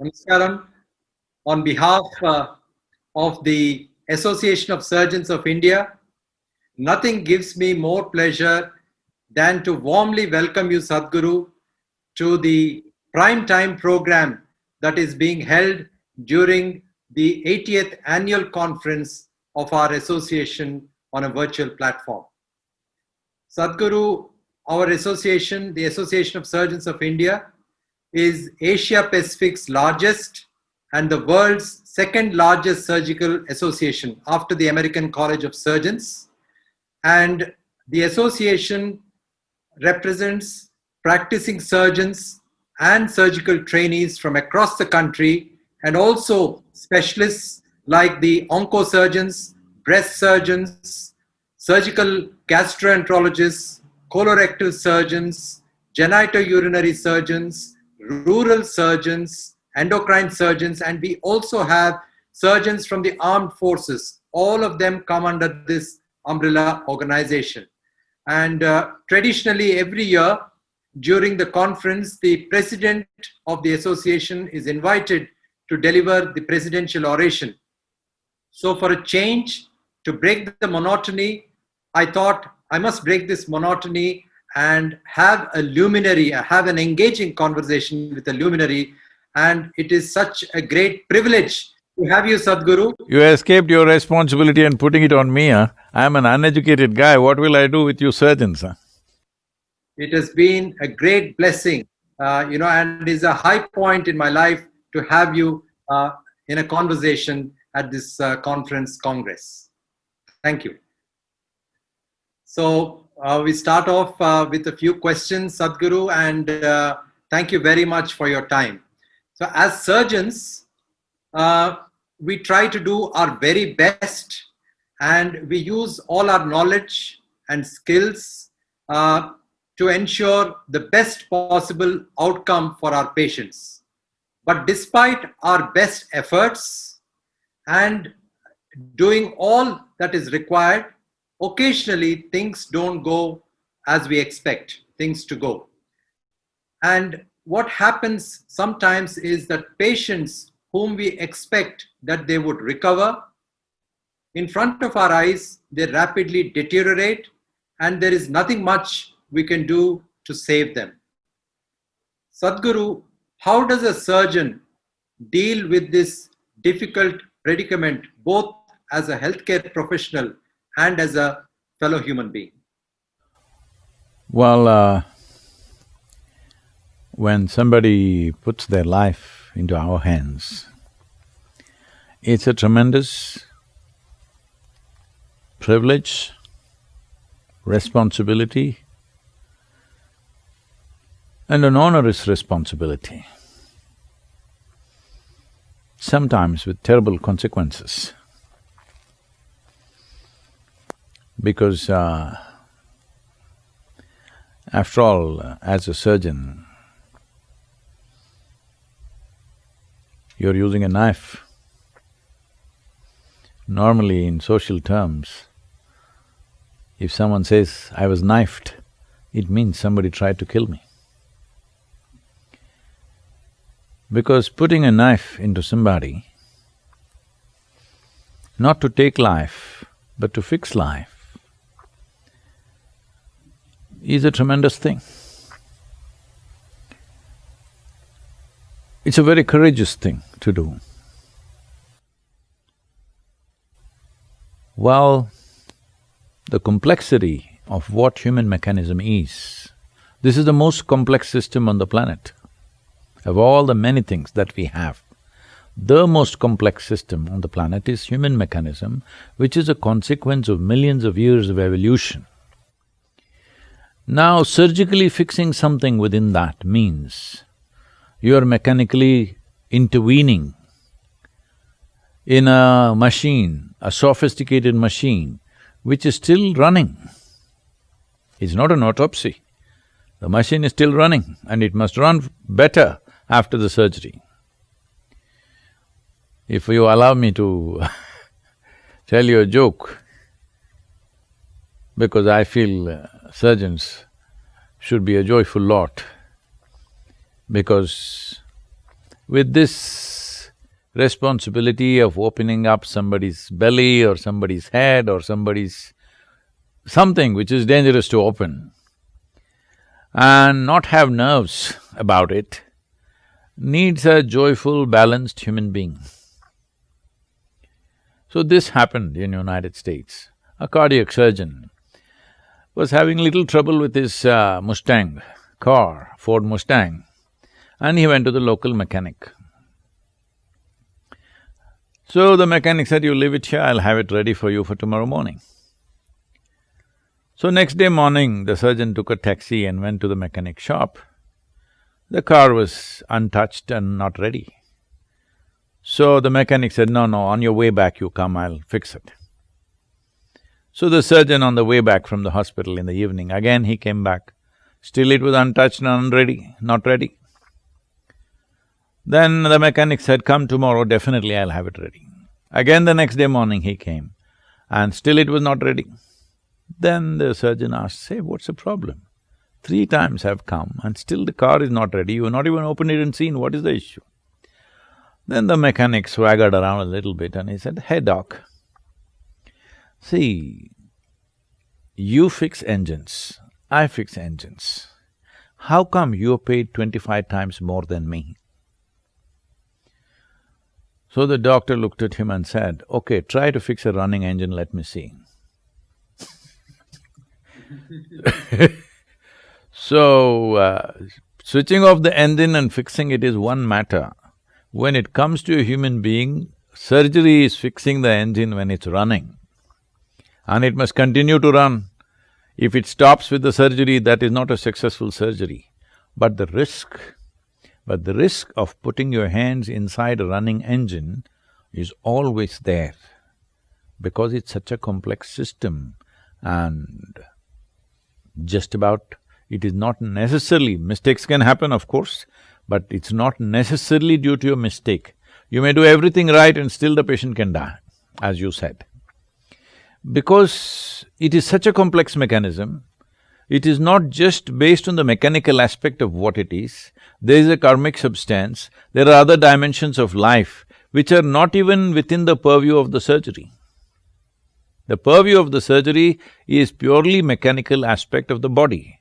Namaskaram. On behalf uh, of the Association of Surgeons of India, nothing gives me more pleasure than to warmly welcome you, Sadhguru, to the prime time program that is being held during the 80th annual conference of our association on a virtual platform. Sadhguru, our association, the Association of Surgeons of India, is Asia Pacific's largest and the world's second largest surgical association after the American College of Surgeons. And the association represents practicing surgeons and surgical trainees from across the country and also specialists like the oncosurgeons, breast surgeons, surgical gastroenterologists, colorectal surgeons, genitourinary surgeons, rural surgeons, endocrine surgeons, and we also have surgeons from the armed forces. All of them come under this umbrella organization. And uh, traditionally, every year during the conference, the president of the association is invited to deliver the presidential oration. So, for a change, to break the monotony, I thought I must break this monotony and have a luminary, have an engaging conversation with a luminary. And it is such a great privilege to have you, Sadhguru. You escaped your responsibility and putting it on me, huh? I'm an uneducated guy, what will I do with you surgeons, huh? It has been a great blessing, uh, you know, and is a high point in my life to have you uh, in a conversation at this uh, conference congress. Thank you. So uh, we start off uh, with a few questions, Sadhguru, and uh, thank you very much for your time. So as surgeons, uh, we try to do our very best and we use all our knowledge and skills uh, to ensure the best possible outcome for our patients. But despite our best efforts and doing all that is required, occasionally things don't go as we expect things to go. And what happens sometimes is that patients whom we expect that they would recover, in front of our eyes, they rapidly deteriorate and there is nothing much we can do to save them. Sadhguru, how does a surgeon deal with this difficult predicament both as a healthcare professional and as a fellow human being? Well, uh, when somebody puts their life into our hands, it's a tremendous privilege, responsibility, and an onerous responsibility, sometimes with terrible consequences. Because uh, after all, as a surgeon, you're using a knife. Normally, in social terms, if someone says, I was knifed, it means somebody tried to kill me. Because putting a knife into somebody, not to take life, but to fix life, is a tremendous thing. It's a very courageous thing to do. Well, the complexity of what human mechanism is, this is the most complex system on the planet. Of all the many things that we have, the most complex system on the planet is human mechanism, which is a consequence of millions of years of evolution. Now, surgically fixing something within that means you are mechanically intervening in a machine, a sophisticated machine, which is still running. It's not an autopsy. The machine is still running and it must run better after the surgery. If you allow me to tell you a joke, because I feel uh, surgeons should be a joyful lot because with this responsibility of opening up somebody's belly or somebody's head or somebody's something which is dangerous to open and not have nerves about it needs a joyful, balanced human being. So this happened in the United States. A cardiac surgeon was having little trouble with his uh, Mustang car, Ford Mustang, and he went to the local mechanic. So the mechanic said, you leave it here, I'll have it ready for you for tomorrow morning. So next day morning, the surgeon took a taxi and went to the mechanic shop. The car was untouched and not ready. So the mechanic said, no, no, on your way back you come, I'll fix it. So the surgeon on the way back from the hospital in the evening, again he came back. Still it was untouched and unready, not ready. Then the mechanic said, come tomorrow, definitely I'll have it ready. Again the next day morning he came, and still it was not ready. Then the surgeon asked, say, what's the problem? Three times I've come and still the car is not ready, you've not even opened it and seen, what is the issue? Then the mechanic swaggered around a little bit and he said, hey doc, see, you fix engines, I fix engines. How come you're paid twenty-five times more than me? So the doctor looked at him and said, okay, try to fix a running engine, let me see. so, uh, switching off the engine and fixing it is one matter. When it comes to a human being, surgery is fixing the engine when it's running. And it must continue to run. If it stops with the surgery, that is not a successful surgery. But the risk, but the risk of putting your hands inside a running engine is always there because it's such a complex system and just about it is not necessarily… mistakes can happen, of course, but it's not necessarily due to your mistake. You may do everything right and still the patient can die, as you said. Because it is such a complex mechanism, it is not just based on the mechanical aspect of what it is, there is a karmic substance, there are other dimensions of life which are not even within the purview of the surgery. The purview of the surgery is purely mechanical aspect of the body.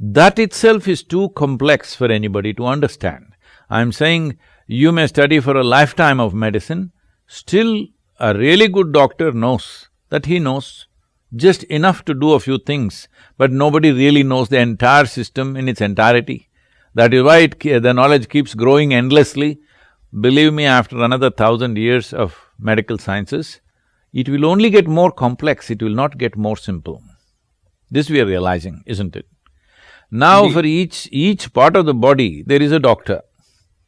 That itself is too complex for anybody to understand. I'm saying you may study for a lifetime of medicine, still a really good doctor knows that he knows just enough to do a few things, but nobody really knows the entire system in its entirety. That is why it, the knowledge keeps growing endlessly. Believe me, after another thousand years of medical sciences, it will only get more complex, it will not get more simple. This we are realizing, isn't it? Now for each… each part of the body, there is a doctor.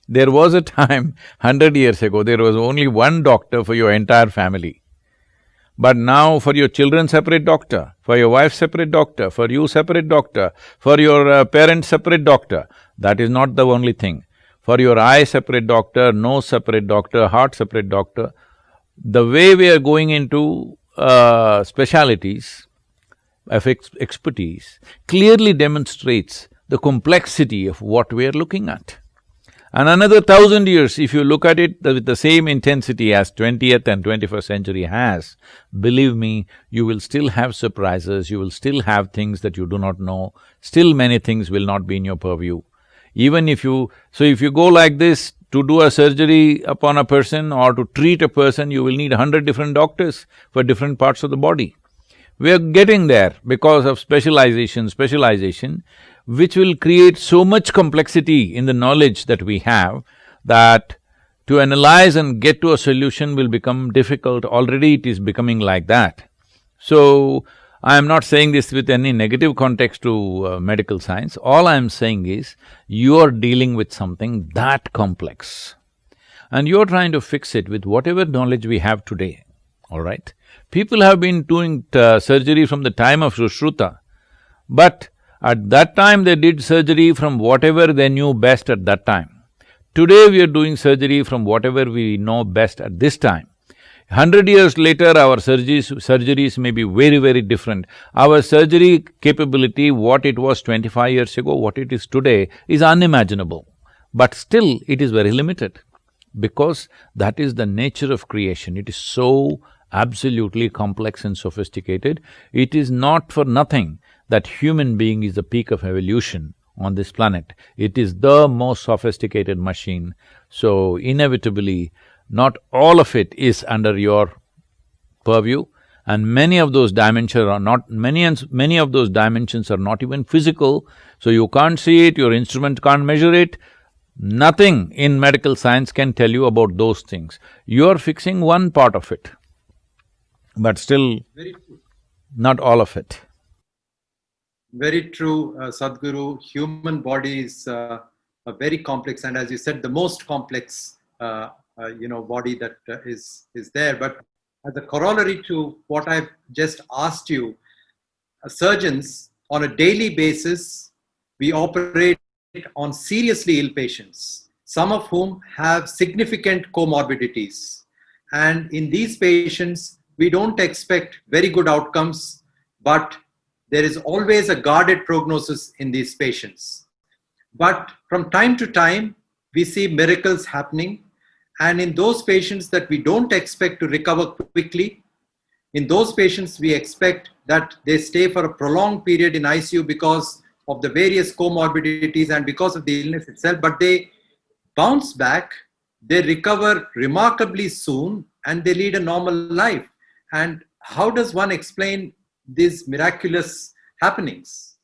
There was a time, hundred years ago, there was only one doctor for your entire family. But now for your children separate doctor, for your wife separate doctor, for you separate doctor, for your uh, parents separate doctor, that is not the only thing. For your eye separate doctor, nose separate doctor, heart separate doctor. The way we are going into uh, specialities, of ex expertise clearly demonstrates the complexity of what we are looking at. And another thousand years, if you look at it with the same intensity as twentieth and twenty-first century has, believe me, you will still have surprises, you will still have things that you do not know, still many things will not be in your purview. Even if you… so if you go like this, to do a surgery upon a person or to treat a person, you will need hundred different doctors for different parts of the body. We are getting there because of specialization, specialization, which will create so much complexity in the knowledge that we have that to analyze and get to a solution will become difficult, already it is becoming like that. So, I am not saying this with any negative context to uh, medical science, all I am saying is, you are dealing with something that complex. And you're trying to fix it with whatever knowledge we have today, all right? People have been doing uh, surgery from the time of Sushruta, but at that time they did surgery from whatever they knew best at that time. Today we are doing surgery from whatever we know best at this time. Hundred years later, our surgeries, surgeries may be very, very different. Our surgery capability, what it was twenty-five years ago, what it is today, is unimaginable. but still it is very limited because that is the nature of creation. It is so absolutely complex and sophisticated. It is not for nothing that human being is the peak of evolution on this planet. It is the most sophisticated machine, so inevitably, not all of it is under your purview, and many of those dimensions are not… many and many of those dimensions are not even physical, so you can't see it, your instrument can't measure it, Nothing in medical science can tell you about those things. You're fixing one part of it, but still not all of it. Very true, uh, Sadhguru. Human body is uh, a very complex and as you said, the most complex, uh, uh you know, body that uh, is is there. But as a corollary to what I've just asked you, uh, surgeons on a daily basis, we operate on seriously ill patients, some of whom have significant comorbidities. And in these patients, we don't expect very good outcomes, but there is always a guarded prognosis in these patients. But from time to time, we see miracles happening. And in those patients that we don't expect to recover quickly, in those patients, we expect that they stay for a prolonged period in ICU because of the various comorbidities and because of the illness itself, but they bounce back, they recover remarkably soon, and they lead a normal life. And how does one explain these miraculous happenings?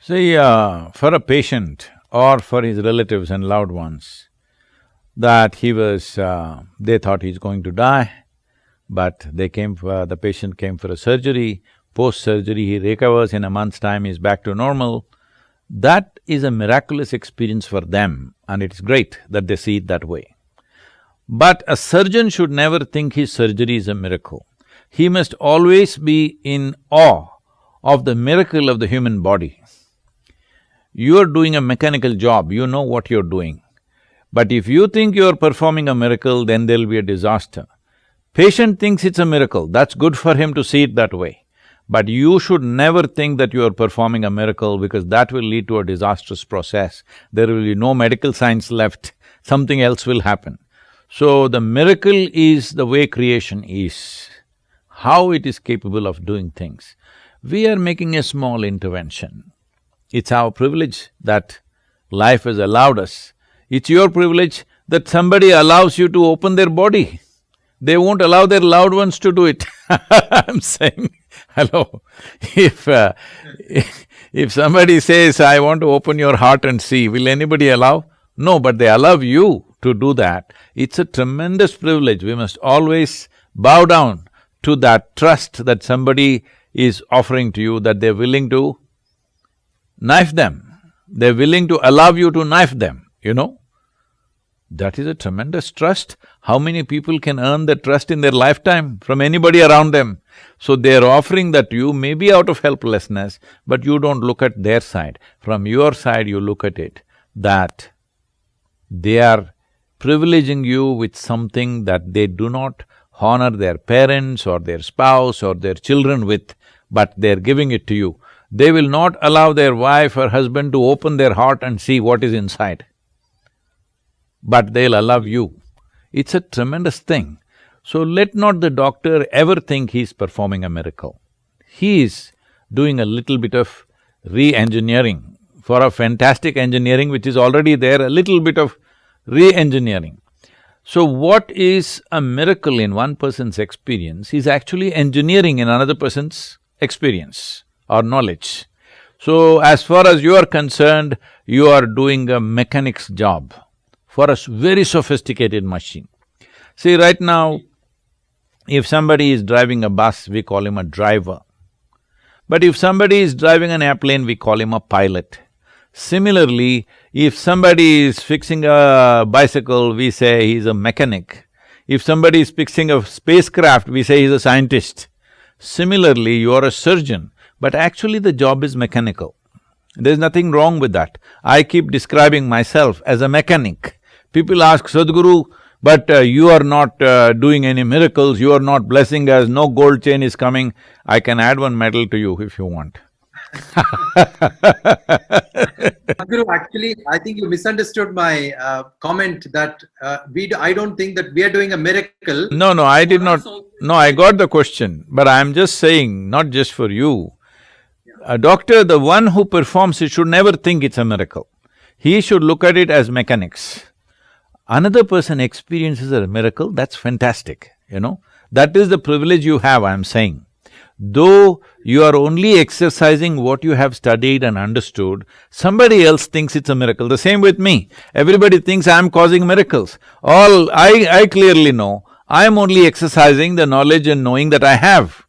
See, uh, for a patient or for his relatives and loved ones, that he was… Uh, they thought he's going to die, but they came for… the patient came for a surgery, post-surgery, he recovers in a month's time, he's back to normal. That is a miraculous experience for them and it's great that they see it that way. But a surgeon should never think his surgery is a miracle. He must always be in awe of the miracle of the human body. You're doing a mechanical job, you know what you're doing. But if you think you're performing a miracle, then there'll be a disaster. Patient thinks it's a miracle, that's good for him to see it that way. But you should never think that you are performing a miracle because that will lead to a disastrous process. There will be no medical science left, something else will happen. So the miracle is the way creation is, how it is capable of doing things. We are making a small intervention. It's our privilege that life has allowed us. It's your privilege that somebody allows you to open their body. They won't allow their loved ones to do it I'm saying, hello, if, uh, if somebody says, I want to open your heart and see, will anybody allow? No, but they allow you to do that. It's a tremendous privilege. We must always bow down to that trust that somebody is offering to you, that they're willing to knife them. They're willing to allow you to knife them, you know? That is a tremendous trust. How many people can earn that trust in their lifetime from anybody around them? So they're offering that to you maybe out of helplessness, but you don't look at their side. From your side, you look at it that they are privileging you with something that they do not honor their parents or their spouse or their children with, but they're giving it to you. They will not allow their wife or husband to open their heart and see what is inside but they'll allow you. It's a tremendous thing. So let not the doctor ever think he's performing a miracle. He is doing a little bit of re-engineering for a fantastic engineering which is already there, a little bit of re-engineering. So what is a miracle in one person's experience is actually engineering in another person's experience or knowledge. So as far as you are concerned, you are doing a mechanic's job for a very sophisticated machine. See, right now, if somebody is driving a bus, we call him a driver. But if somebody is driving an airplane, we call him a pilot. Similarly, if somebody is fixing a bicycle, we say he's a mechanic. If somebody is fixing a spacecraft, we say he's a scientist. Similarly, you are a surgeon, but actually the job is mechanical. There's nothing wrong with that. I keep describing myself as a mechanic. People ask, Sadhguru, but uh, you are not uh, doing any miracles, you are not blessing us, no gold chain is coming. I can add one medal to you if you want. Sadhguru, actually, I think you misunderstood my uh, comment that uh, we. Do, I don't think that we are doing a miracle. No, no, I did not… No, I got the question, but I'm just saying, not just for you. A doctor, the one who performs it should never think it's a miracle. He should look at it as mechanics. Another person experiences a miracle, that's fantastic, you know. That is the privilege you have, I'm saying. Though you are only exercising what you have studied and understood, somebody else thinks it's a miracle. The same with me. Everybody thinks I'm causing miracles. All I… I clearly know, I'm only exercising the knowledge and knowing that I have.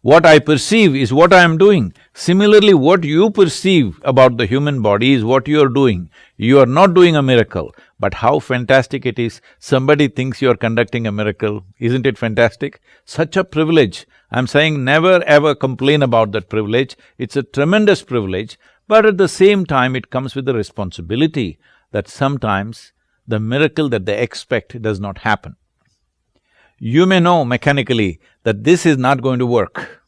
What I perceive is what I am doing. Similarly, what you perceive about the human body is what you are doing. You are not doing a miracle, but how fantastic it is, somebody thinks you are conducting a miracle, isn't it fantastic? Such a privilege I'm saying never ever complain about that privilege, it's a tremendous privilege, but at the same time it comes with the responsibility that sometimes the miracle that they expect does not happen. You may know mechanically that this is not going to work,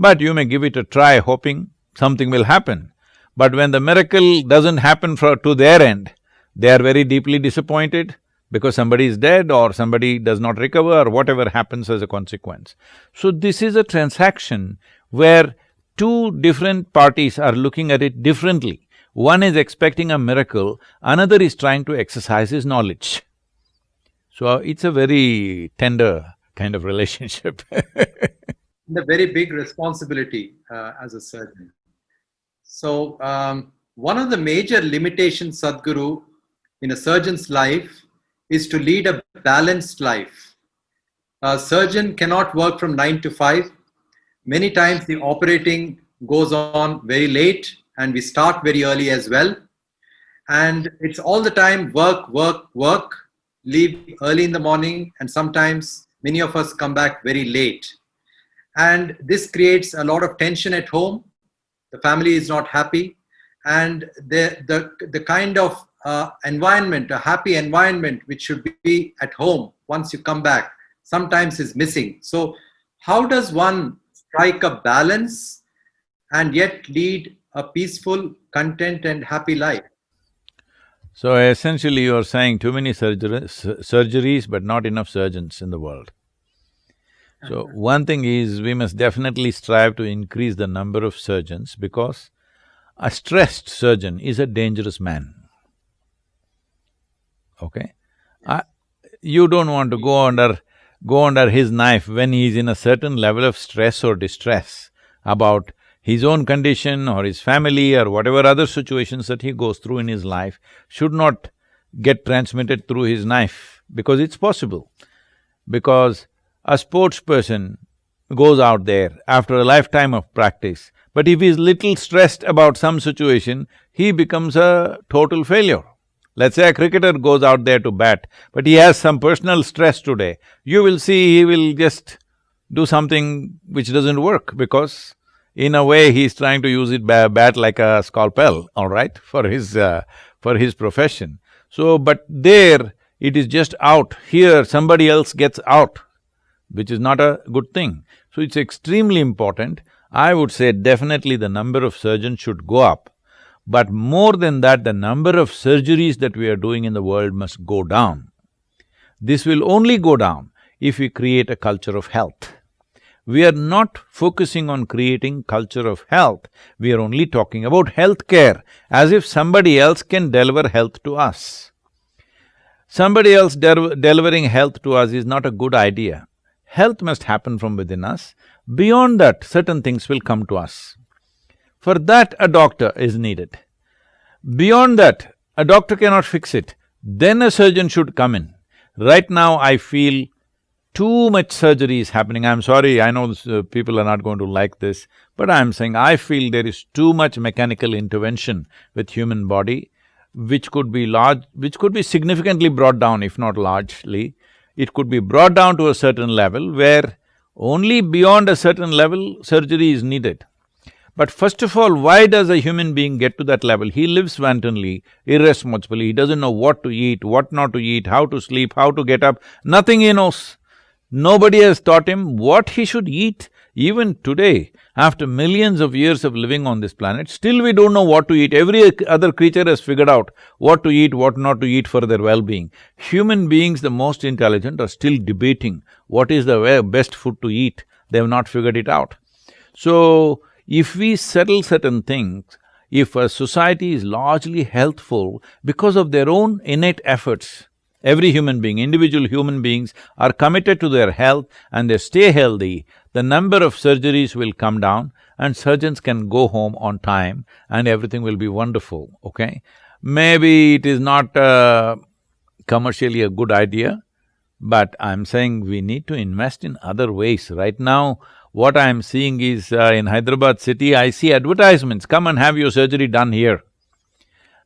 but you may give it a try hoping something will happen. But when the miracle doesn't happen for… to their end, they are very deeply disappointed, because somebody is dead or somebody does not recover or whatever happens as a consequence. So this is a transaction where two different parties are looking at it differently. One is expecting a miracle, another is trying to exercise his knowledge. So it's a very tender kind of relationship The very big responsibility uh, as a surgeon. So, um, one of the major limitations, Sadhguru, in a surgeon's life is to lead a balanced life. A surgeon cannot work from nine to five. Many times the operating goes on very late and we start very early as well. And it's all the time work, work, work, leave early in the morning and sometimes many of us come back very late. And this creates a lot of tension at home. The family is not happy and the, the, the kind of uh, environment, a happy environment, which should be at home once you come back, sometimes is missing. So how does one strike a balance and yet lead a peaceful, content and happy life? So essentially you are saying too many surgeries, surgeries but not enough surgeons in the world. So uh-huh. one thing is we must definitely strive to increase the number of surgeons because a stressed surgeon is a dangerous man okay? I, you don't want to go under… go under his knife when he is in a certain level of stress or distress about his own condition or his family or whatever other situations that he goes through in his life should not get transmitted through his knife because it's possible. Because a sports person goes out there after a lifetime of practice, but if he's little stressed about some situation, he becomes a total failure. Let's say a cricketer goes out there to bat, but he has some personal stress today, you will see he will just do something which doesn't work because in a way he's trying to use it bat like a scalpel, all right, for his… Uh, for his profession. So, but there it is just out, here somebody else gets out, which is not a good thing. So it's extremely important. I would say definitely the number of surgeons should go up but more than that, the number of surgeries that we are doing in the world must go down. This will only go down if we create a culture of health. We are not focusing on creating culture of health, we are only talking about health care, as if somebody else can deliver health to us. Somebody else de delivering health to us is not a good idea. Health must happen from within us. Beyond that, certain things will come to us. For that, a doctor is needed. Beyond that, a doctor cannot fix it, then a surgeon should come in. Right now, I feel too much surgery is happening. I'm sorry, I know this, uh, people are not going to like this, but I'm saying I feel there is too much mechanical intervention with human body, which could be large… which could be significantly brought down, if not largely. It could be brought down to a certain level where only beyond a certain level surgery is needed. But first of all, why does a human being get to that level? He lives wantonly, irresponsibly, he doesn't know what to eat, what not to eat, how to sleep, how to get up, nothing he knows. Nobody has taught him what he should eat. Even today, After millions of years of living on this planet, still we don't know what to eat. Every other creature has figured out what to eat, what not to eat for their well-being. Human beings, the most intelligent, are still debating what is the best food to eat. They have not figured it out. So, if we settle certain things, if a society is largely healthful because of their own innate efforts, every human being, individual human beings are committed to their health and they stay healthy, the number of surgeries will come down and surgeons can go home on time and everything will be wonderful, okay? Maybe it is not uh, commercially a good idea, but I'm saying we need to invest in other ways. Right now, what I'm seeing is uh, in Hyderabad city, I see advertisements, come and have your surgery done here.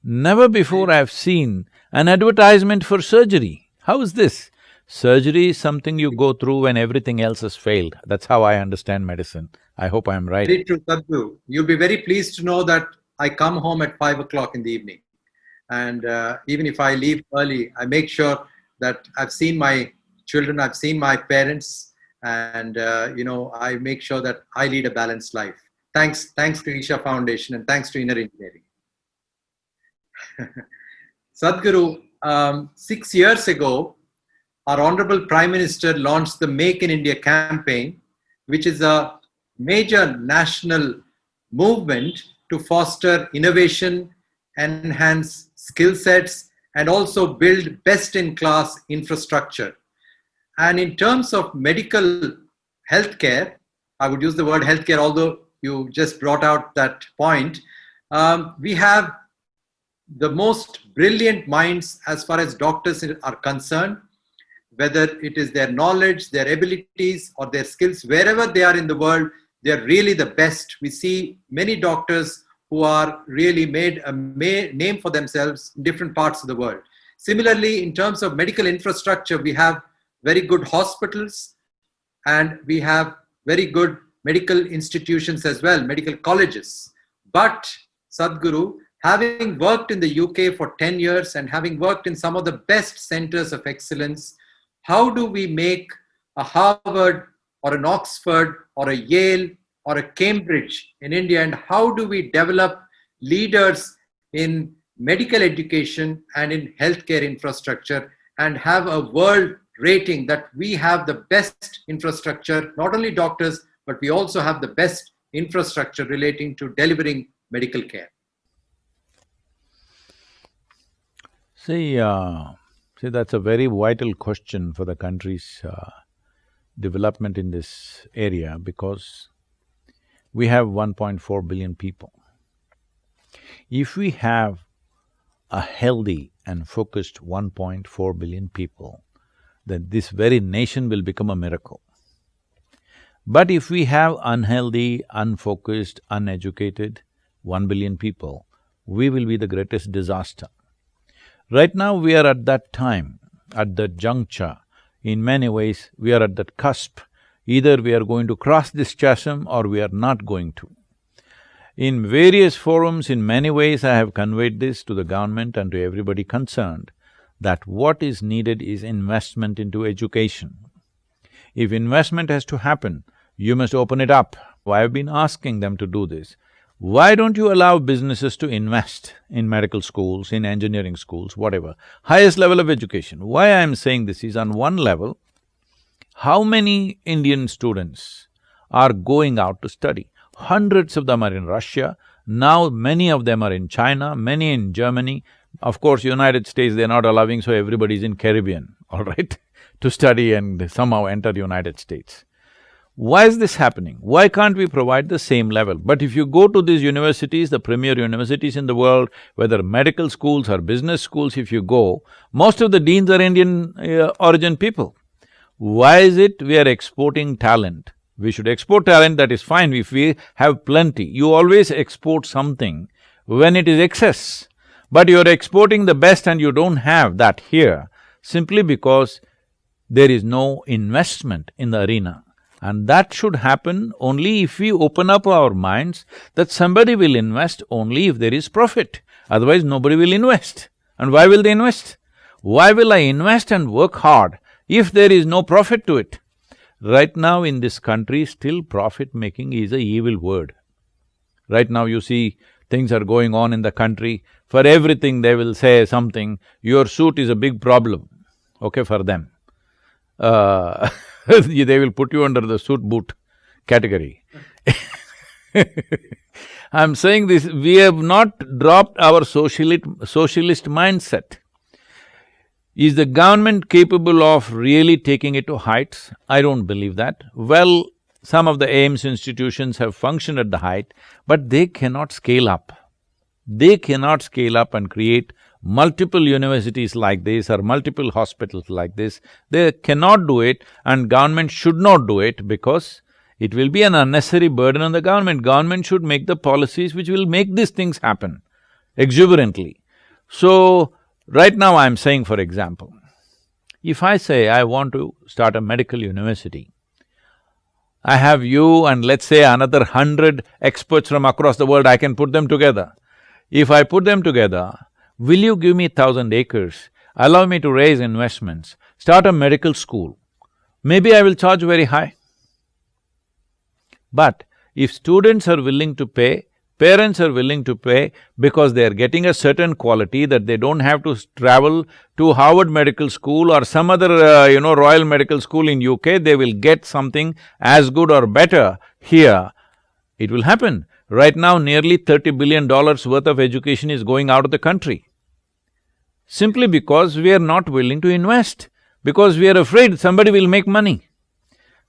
Never before I've seen an advertisement for surgery. How is this? Surgery is something you go through when everything else has failed. That's how I understand medicine. I hope I'm right. Very true, Sadhguru. You'll be very pleased to know that I come home at five o'clock in the evening. And uh, even if I leave early, I make sure that I've seen my children, I've seen my parents, and uh, you know I make sure that I lead a balanced life. Thanks, thanks to Isha Foundation and thanks to Inner Engineering. Sadhguru, um, six years ago, our Honorable Prime Minister launched the Make in India campaign, which is a major national movement to foster innovation, enhance skill sets, and also build best-in-class infrastructure and in terms of medical healthcare, I would use the word healthcare, although you just brought out that point, um, we have the most brilliant minds as far as doctors are concerned, whether it is their knowledge, their abilities, or their skills, wherever they are in the world, they're really the best. We see many doctors who are really made a name for themselves in different parts of the world. Similarly, in terms of medical infrastructure, we have very good hospitals and we have very good medical institutions as well, medical colleges. But Sadhguru, having worked in the UK for 10 years and having worked in some of the best centers of excellence, how do we make a Harvard or an Oxford or a Yale or a Cambridge in India and how do we develop leaders in medical education and in healthcare infrastructure and have a world rating that we have the best infrastructure, not only doctors, but we also have the best infrastructure relating to delivering medical care? See, uh, see, that's a very vital question for the country's uh, development in this area because we have 1.4 billion people. If we have a healthy and focused 1.4 billion people, then this very nation will become a miracle. But if we have unhealthy, unfocused, uneducated one billion people, we will be the greatest disaster. Right now we are at that time, at that juncture, in many ways we are at that cusp. Either we are going to cross this chasm or we are not going to. In various forums, in many ways I have conveyed this to the government and to everybody concerned that what is needed is investment into education. If investment has to happen, you must open it up. I've been asking them to do this. Why don't you allow businesses to invest in medical schools, in engineering schools, whatever, highest level of education? Why I'm saying this is on one level, how many Indian students are going out to study? Hundreds of them are in Russia, now many of them are in China, many in Germany, of course, United States they're not allowing, so everybody's in Caribbean, all right, to study and somehow enter United States. Why is this happening? Why can't we provide the same level? But if you go to these universities, the premier universities in the world, whether medical schools or business schools, if you go, most of the deans are Indian uh, origin people. Why is it we are exporting talent? We should export talent, that is fine if we have plenty. You always export something when it is excess. But you're exporting the best and you don't have that here simply because there is no investment in the arena. And that should happen only if we open up our minds that somebody will invest only if there is profit, otherwise nobody will invest. And why will they invest? Why will I invest and work hard if there is no profit to it? Right now in this country, still profit-making is a evil word. Right now you see things are going on in the country, for everything they will say something, your suit is a big problem, okay, for them. Uh, they will put you under the suit boot category I'm saying this, we have not dropped our socialist, socialist mindset. Is the government capable of really taking it to heights? I don't believe that. Well, some of the AIIMS institutions have functioned at the height, but they cannot scale up. They cannot scale up and create multiple universities like this or multiple hospitals like this. They cannot do it and government should not do it because it will be an unnecessary burden on the government. Government should make the policies which will make these things happen exuberantly. So, right now I'm saying for example, if I say I want to start a medical university, I have you and let's say another hundred experts from across the world, I can put them together. If I put them together, will you give me thousand acres, allow me to raise investments, start a medical school? Maybe I will charge very high. But if students are willing to pay, parents are willing to pay because they are getting a certain quality that they don't have to travel to Harvard Medical School or some other, uh, you know, Royal Medical School in UK, they will get something as good or better here. It will happen. Right now, nearly thirty billion dollars worth of education is going out of the country. Simply because we are not willing to invest, because we are afraid somebody will make money.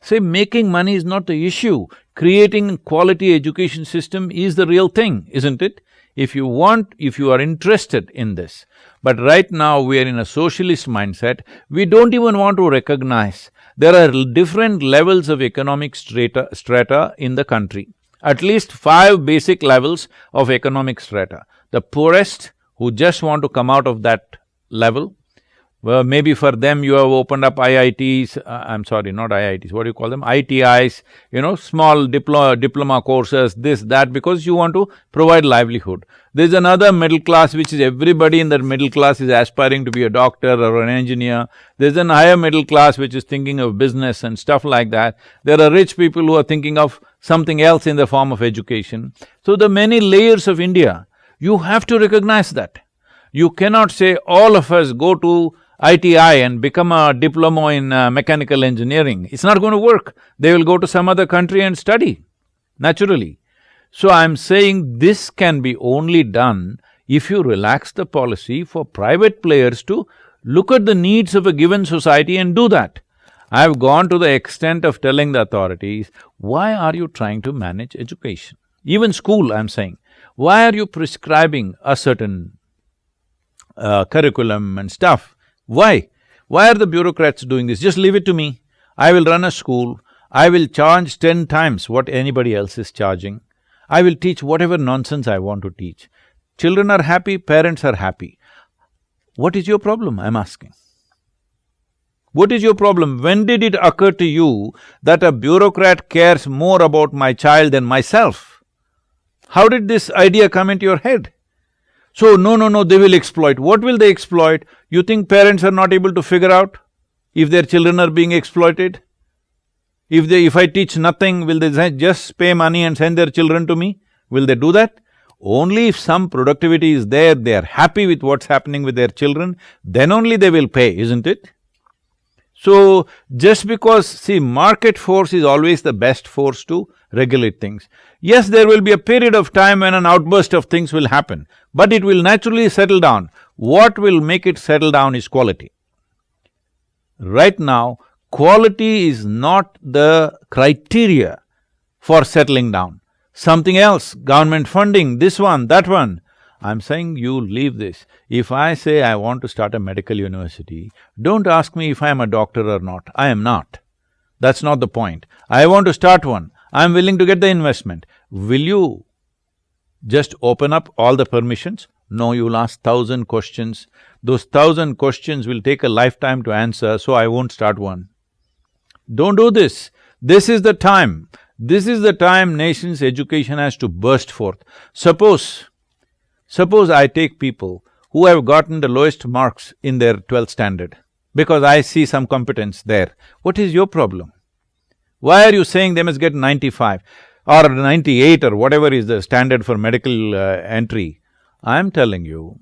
Say, making money is not the issue, creating quality education system is the real thing, isn't it? If you want, if you are interested in this. But right now we are in a socialist mindset, we don't even want to recognize there are different levels of economic strata, strata in the country. At least five basic levels of economic strata. The poorest who just want to come out of that level, well, maybe for them you have opened up IITs, uh, I'm sorry, not IITs, what do you call them? ITIs, you know, small diplo diploma courses, this, that, because you want to provide livelihood. There's another middle class which is everybody in that middle class is aspiring to be a doctor or an engineer. There's an higher middle class which is thinking of business and stuff like that. There are rich people who are thinking of something else in the form of education. So the many layers of India, you have to recognize that. You cannot say all of us go to ITI and become a diploma in uh, mechanical engineering, it's not going to work. They will go to some other country and study, naturally. So I'm saying this can be only done if you relax the policy for private players to look at the needs of a given society and do that. I've gone to the extent of telling the authorities, why are you trying to manage education? Even school, I'm saying, why are you prescribing a certain uh, curriculum and stuff? Why? Why are the bureaucrats doing this? Just leave it to me. I will run a school, I will charge ten times what anybody else is charging. I will teach whatever nonsense I want to teach. Children are happy, parents are happy. What is your problem, I'm asking? What is your problem? When did it occur to you that a bureaucrat cares more about my child than myself? How did this idea come into your head? So, no, no, no, they will exploit. What will they exploit? You think parents are not able to figure out if their children are being exploited? If they… if I teach nothing, will they just pay money and send their children to me? Will they do that? Only if some productivity is there, they are happy with what's happening with their children, then only they will pay, isn't it? So, just because… see, market force is always the best force to regulate things. Yes, there will be a period of time when an outburst of things will happen, but it will naturally settle down. What will make it settle down is quality. Right now, quality is not the criteria for settling down. Something else, government funding, this one, that one. I'm saying you leave this. If I say I want to start a medical university, don't ask me if I am a doctor or not. I am not. That's not the point. I want to start one. I'm willing to get the investment. Will you just open up all the permissions? No, you'll ask thousand questions. Those thousand questions will take a lifetime to answer, so I won't start one. Don't do this. This is the time. This is the time nation's education has to burst forth. Suppose, suppose I take people who have gotten the lowest marks in their twelfth standard, because I see some competence there. What is your problem? Why are you saying they must get ninety-five or ninety-eight or whatever is the standard for medical uh, entry? I'm telling you,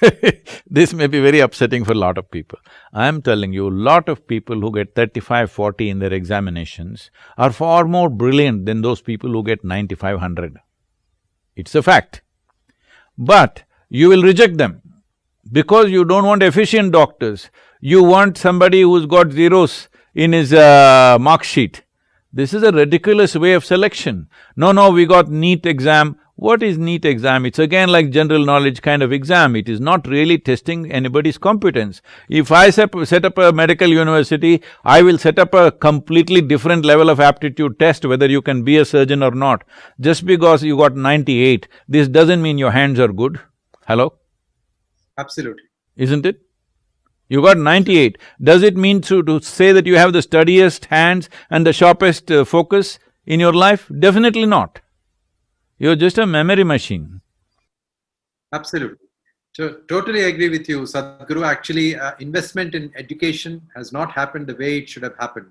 this may be very upsetting for a lot of people. I'm telling you, a lot of people who get 35, 40 in their examinations are far more brilliant than those people who get 9500. It's a fact. But you will reject them because you don't want efficient doctors. You want somebody who's got zeros in his uh, mark sheet. This is a ridiculous way of selection. No, no, we got NEET exam, what is NEET exam? It's again like general knowledge kind of exam, it is not really testing anybody's competence. If I set, set up a medical university, I will set up a completely different level of aptitude test whether you can be a surgeon or not. Just because you got ninety-eight, this doesn't mean your hands are good. Hello? Absolutely. Isn't it? You got ninety-eight. Does it mean to, to say that you have the steadiest hands and the sharpest uh, focus in your life? Definitely not. You're just a memory machine. Absolutely. To, totally agree with you, Sadhguru. Actually, uh, investment in education has not happened the way it should have happened.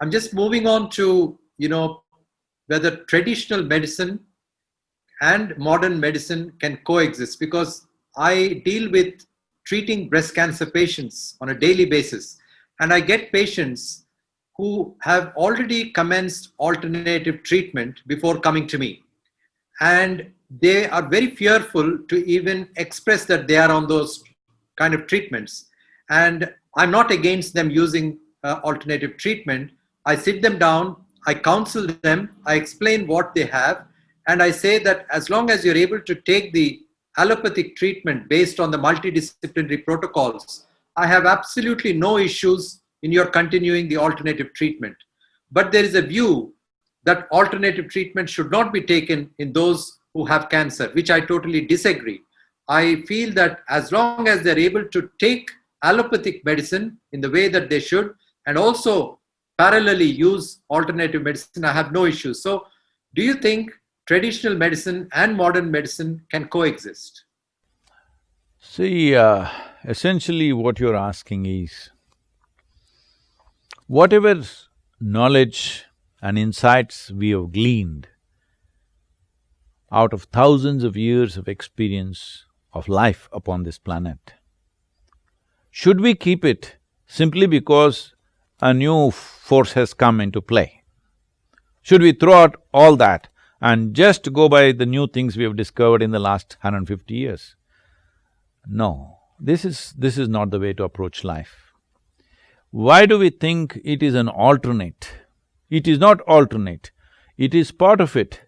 I'm just moving on to, you know, whether traditional medicine and modern medicine can coexist because I deal with treating breast cancer patients on a daily basis and I get patients who have already commenced alternative treatment before coming to me and they are very fearful to even express that they are on those kind of treatments. And I'm not against them using uh, alternative treatment. I sit them down, I counsel them, I explain what they have, and I say that as long as you're able to take the allopathic treatment based on the multidisciplinary protocols, I have absolutely no issues in your continuing the alternative treatment. But there is a view that alternative treatment should not be taken in those who have cancer, which I totally disagree. I feel that as long as they're able to take allopathic medicine in the way that they should, and also parallelly use alternative medicine, I have no issues. So, do you think traditional medicine and modern medicine can coexist? See, uh, essentially what you're asking is, whatever knowledge and insights we have gleaned out of thousands of years of experience of life upon this planet. Should we keep it simply because a new force has come into play? Should we throw out all that and just go by the new things we have discovered in the last 150 years? No, this is… this is not the way to approach life. Why do we think it is an alternate? It is not alternate, it is part of it.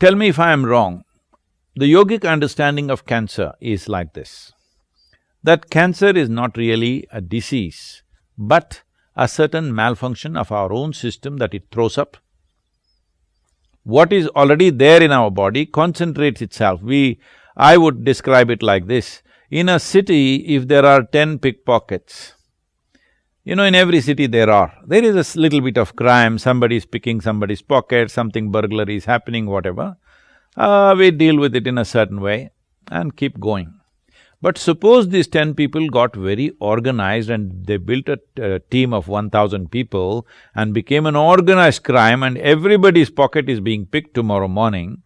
Tell me if I am wrong. The yogic understanding of cancer is like this, that cancer is not really a disease, but a certain malfunction of our own system that it throws up. What is already there in our body concentrates itself. We… I would describe it like this, in a city, if there are ten pickpockets, you know, in every city there are. There is a little bit of crime, somebody is picking somebody's pocket, something burglary is happening, whatever. Uh, we deal with it in a certain way and keep going. But suppose these ten people got very organized and they built a, team of one thousand people and became an organized crime and everybody's pocket is being picked tomorrow morning,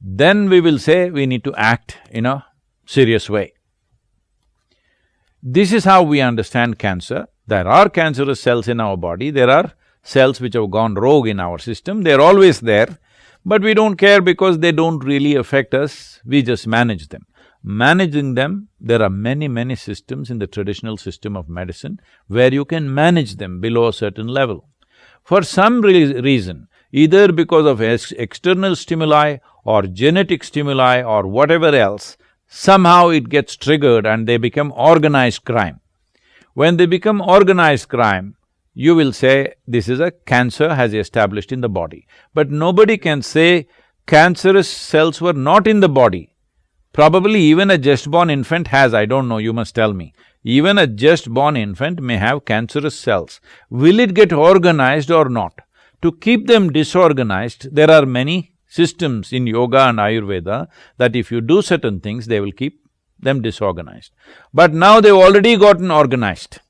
then we will say we need to act in a serious way. This is how we understand cancer. There are cancerous cells in our body, there are cells which have gone rogue in our system, they're always there, but we don't care because they don't really affect us, we just manage them. Managing them, there are many, many systems in the traditional system of medicine where you can manage them below a certain level. For some re reason, either because of ex external stimuli or genetic stimuli or whatever else, somehow it gets triggered and they become organized crime. When they become organized crime, you will say this is a cancer has established in the body. But nobody can say cancerous cells were not in the body. Probably even a just-born infant has, I don't know, you must tell me. Even a just-born infant may have cancerous cells. Will it get organized or not? To keep them disorganized, there are many systems in yoga and Ayurveda that if you do certain things, they will keep them disorganized. But now they've already gotten organized.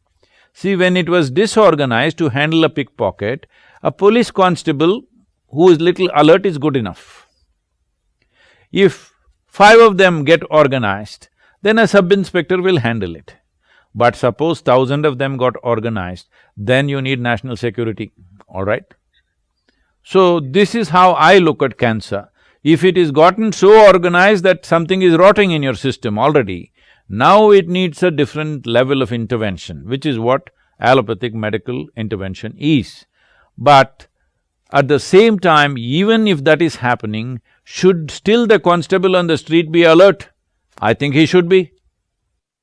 See, when it was disorganized to handle a pickpocket, a police constable who is little alert is good enough. If five of them get organized, then a sub-inspector will handle it. But suppose thousand of them got organized, then you need national security, all right? So, this is how I look at cancer. If it is gotten so organized that something is rotting in your system already, now it needs a different level of intervention, which is what allopathic medical intervention is. But at the same time, even if that is happening, should still the constable on the street be alert? I think he should be.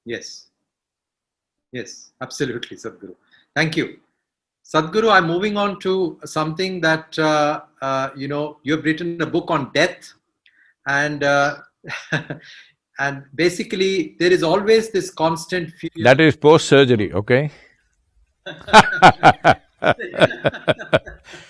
Yes. Yes, absolutely, Sadhguru. Thank you. Sadhguru, I'm moving on to something that, uh, uh, you know, you have written a book on death and uh, and basically there is always this constant fear. That is post-surgery, okay?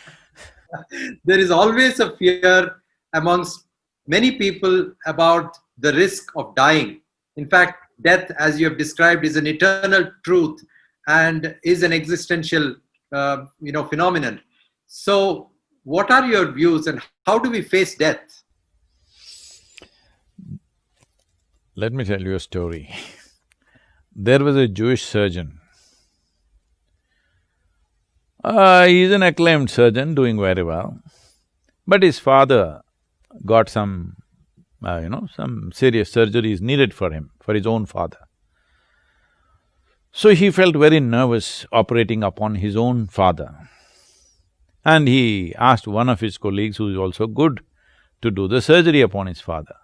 there is always a fear amongst many people about the risk of dying. In fact, death, as you have described, is an eternal truth and is an existential, uh, you know, phenomenon. So, what are your views, and how do we face death? Let me tell you a story. There was a Jewish surgeon. Uh, he's an acclaimed surgeon, doing very well. But his father got some, uh, you know, some serious surgeries needed for him, for his own father. So he felt very nervous operating upon his own father. And he asked one of his colleagues, who is also good, to do the surgery upon his father.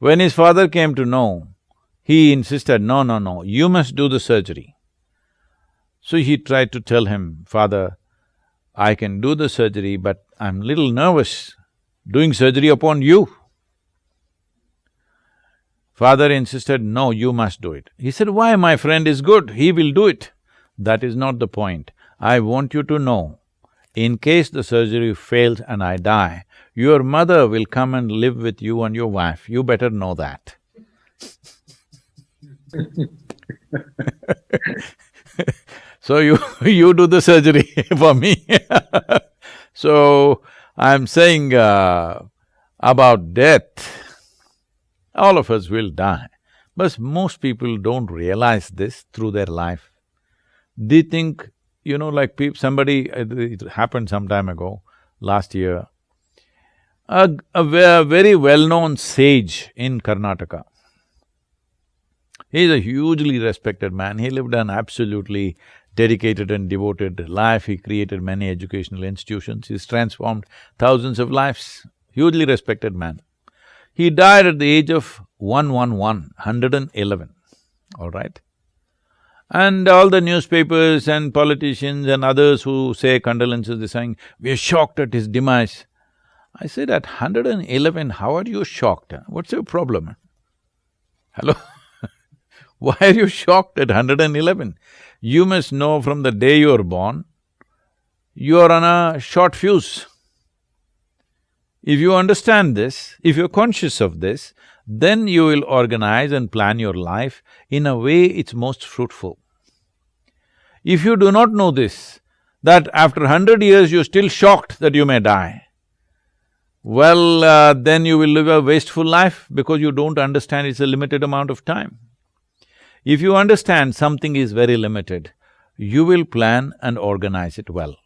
When his father came to know, he insisted, no, no, no, you must do the surgery. So he tried to tell him, Father, I can do the surgery, but I'm little nervous doing surgery upon you. Father insisted, no, you must do it. He said, why, my friend is good, he will do it. That is not the point. I want you to know, in case the surgery fails and I die, your mother will come and live with you and your wife, you better know that. so you you do the surgery for me So I'm saying uh, about death, all of us will die, but most people don't realize this through their life. They think, you know, like somebody… it happened some time ago, last year, a, a very well-known sage in Karnataka. He is a hugely respected man, he lived an absolutely dedicated and devoted life, he created many educational institutions, he's transformed thousands of lives, hugely respected man. He died at the age of 111, 111, all right? And all the newspapers and politicians and others who say condolences, they're saying, we are shocked at his demise. I said, at 111, how are you shocked? What's your problem? Hello? Why are you shocked at 111? You must know from the day you are born, you are on a short fuse. If you understand this, if you're conscious of this, then you will organize and plan your life in a way it's most fruitful. If you do not know this, that after hundred years you're still shocked that you may die, well, uh, then you will live a wasteful life because you don't understand it's a limited amount of time. If you understand something is very limited, you will plan and organize it well.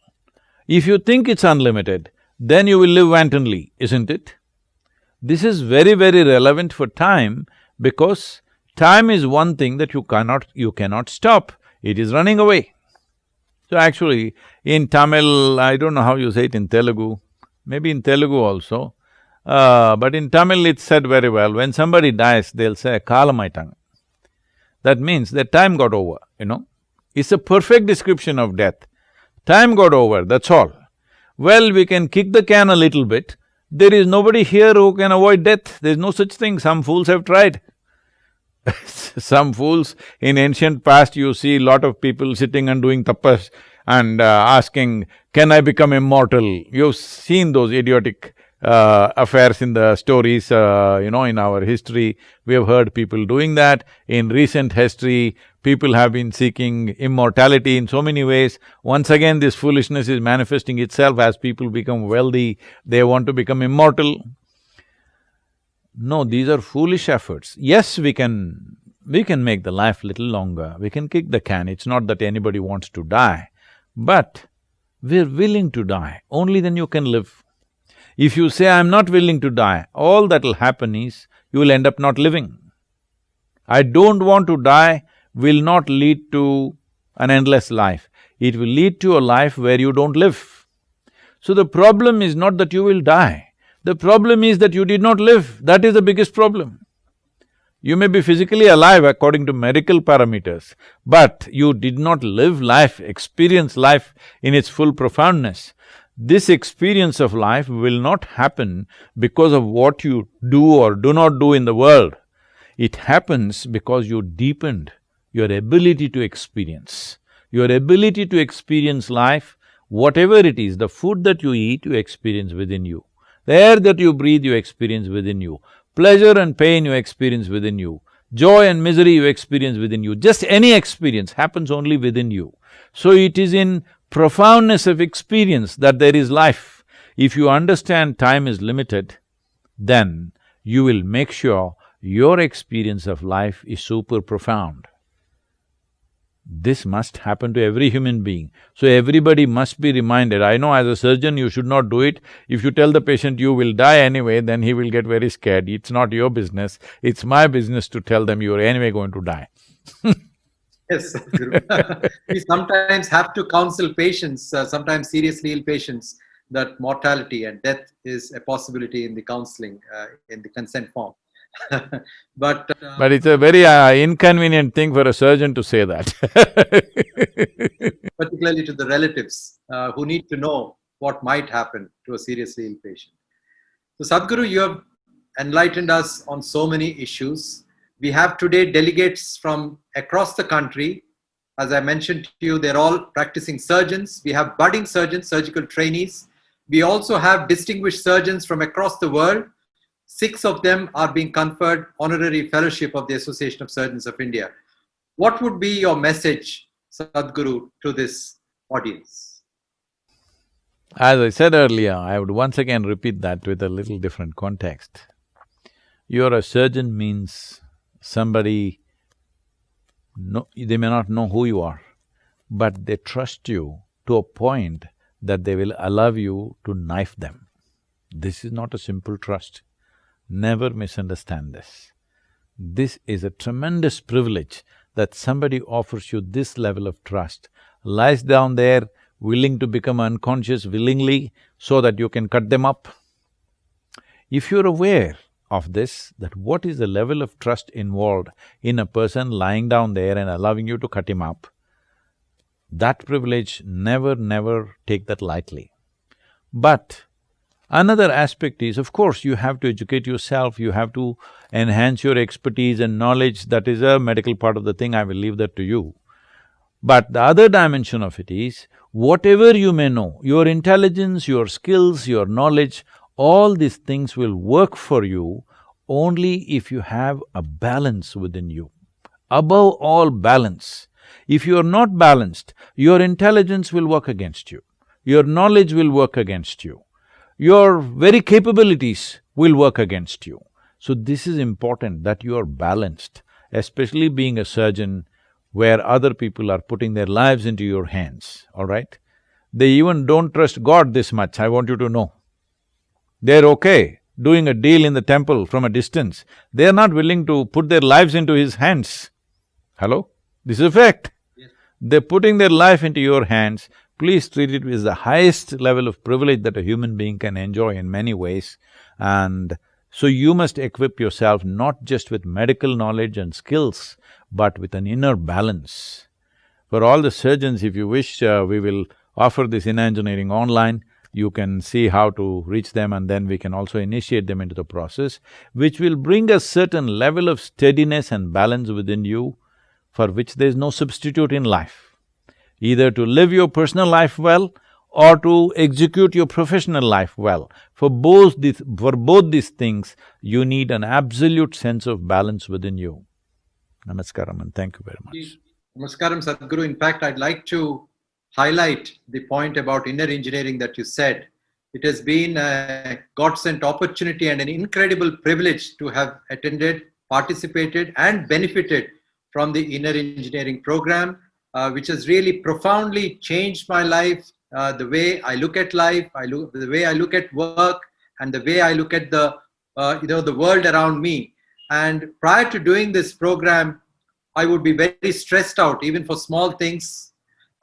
If you think it's unlimited, then you will live wantonly, isn't it? This is very, very relevant for time because time is one thing that you cannot… you cannot stop, it is running away. So actually, in Tamil, I don't know how you say it in Telugu, maybe in Telugu also, uh, but in Tamil it's said very well, when somebody dies, they'll say, kalamaitangu. That means their time got over, you know. It's a perfect description of death. Time got over, that's all. Well, we can kick the can a little bit, there is nobody here who can avoid death, there's no such thing, some fools have tried. some fools, in ancient past you see lot of people sitting and doing tapas and uh, asking, can I become immortal? You've seen those idiotic uh, affairs in the stories, uh, you know, in our history. We have heard people doing that. In recent history, people have been seeking immortality in so many ways. Once again, this foolishness is manifesting itself as people become wealthy, they want to become immortal. No, these are foolish efforts. Yes, we can… we can make the life little longer, we can kick the can, it's not that anybody wants to die, but we're willing to die, only then you can live. If you say, I'm not willing to die, all that'll happen is, you will end up not living. I don't want to die will not lead to an endless life. It will lead to a life where you don't live. So the problem is not that you will die, the problem is that you did not live, that is the biggest problem. You may be physically alive according to medical parameters, but you did not live life, experience life in its full profoundness. This experience of life will not happen because of what you do or do not do in the world. It happens because you deepened your ability to experience. Your ability to experience life, whatever it is, the food that you eat, you experience within you. The air that you breathe, you experience within you. Pleasure and pain you experience within you. Joy and misery you experience within you. Just any experience happens only within you. So it is in profoundness of experience that there is life. If you understand time is limited, then you will make sure your experience of life is super profound. This must happen to every human being. So everybody must be reminded, I know as a surgeon you should not do it. If you tell the patient you will die anyway, then he will get very scared. It's not your business, it's my business to tell them you are anyway going to die Yes, we sometimes have to counsel patients, uh, sometimes seriously ill patients, that mortality and death is a possibility in the counseling, uh, in the consent form. but… Uh, but it's a very uh, inconvenient thing for a surgeon to say that Particularly to the relatives uh, who need to know what might happen to a seriously ill patient. So Sadhguru, you have enlightened us on so many issues. We have today delegates from across the country. As I mentioned to you, they're all practicing surgeons. We have budding surgeons, surgical trainees. We also have distinguished surgeons from across the world Six of them are being conferred honorary fellowship of the Association of Surgeons of India. What would be your message, Sadhguru, to this audience? As I said earlier, I would once again repeat that with a little different context. You're a surgeon means somebody, no, they may not know who you are, but they trust you to a point that they will allow you to knife them. This is not a simple trust. Never misunderstand this. This is a tremendous privilege that somebody offers you this level of trust, lies down there willing to become unconscious willingly so that you can cut them up. If you're aware of this, that what is the level of trust involved in a person lying down there and allowing you to cut him up, that privilege never, never take that lightly. But Another aspect is, of course, you have to educate yourself, you have to enhance your expertise and knowledge, that is a medical part of the thing, I will leave that to you. But the other dimension of it is, whatever you may know, your intelligence, your skills, your knowledge, all these things will work for you only if you have a balance within you. Above all, balance. If you are not balanced, your intelligence will work against you, your knowledge will work against you your very capabilities will work against you. So this is important that you are balanced, especially being a surgeon where other people are putting their lives into your hands, all right? They even don't trust God this much, I want you to know. They're okay doing a deal in the temple from a distance, they're not willing to put their lives into his hands. Hello? This is a fact. Yes. They're putting their life into your hands please treat it with the highest level of privilege that a human being can enjoy in many ways. And so you must equip yourself not just with medical knowledge and skills, but with an inner balance. For all the surgeons, if you wish, uh, we will offer this inner engineering online. You can see how to reach them and then we can also initiate them into the process, which will bring a certain level of steadiness and balance within you for which there is no substitute in life either to live your personal life well or to execute your professional life well. For both these… for both these things, you need an absolute sense of balance within you. Namaskaram and thank you very much. Namaskaram, Sadhguru. In fact, I'd like to highlight the point about inner engineering that you said. It has been a God-sent opportunity and an incredible privilege to have attended, participated and benefited from the inner engineering program, uh, which has really profoundly changed my life, uh, the way I look at life, I look, the way I look at work, and the way I look at the, uh, you know, the world around me. And prior to doing this program, I would be very stressed out, even for small things,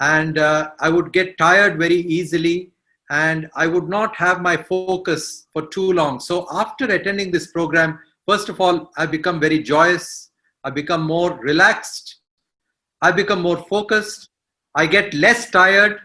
and uh, I would get tired very easily, and I would not have my focus for too long. So after attending this program, first of all, I become very joyous, I become more relaxed, I become more focused, I get less tired,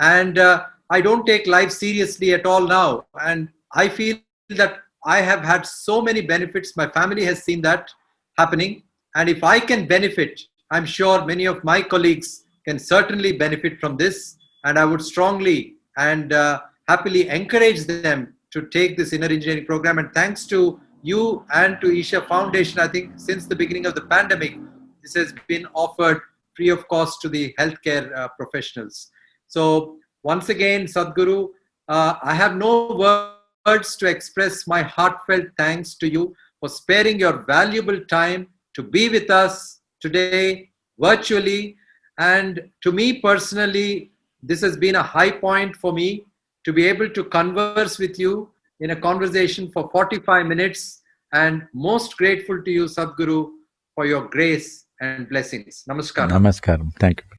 and uh, I don't take life seriously at all now. And I feel that I have had so many benefits. My family has seen that happening. And if I can benefit, I'm sure many of my colleagues can certainly benefit from this. And I would strongly and uh, happily encourage them to take this inner engineering program. And thanks to you and to Isha Foundation, I think since the beginning of the pandemic, this has been offered free of cost to the healthcare uh, professionals. So once again, Sadhguru, uh, I have no words to express my heartfelt thanks to you for sparing your valuable time to be with us today virtually. And to me personally, this has been a high point for me to be able to converse with you in a conversation for 45 minutes and most grateful to you, Sadhguru, for your grace and blessings. Namaskar. Namaskaram. Thank you.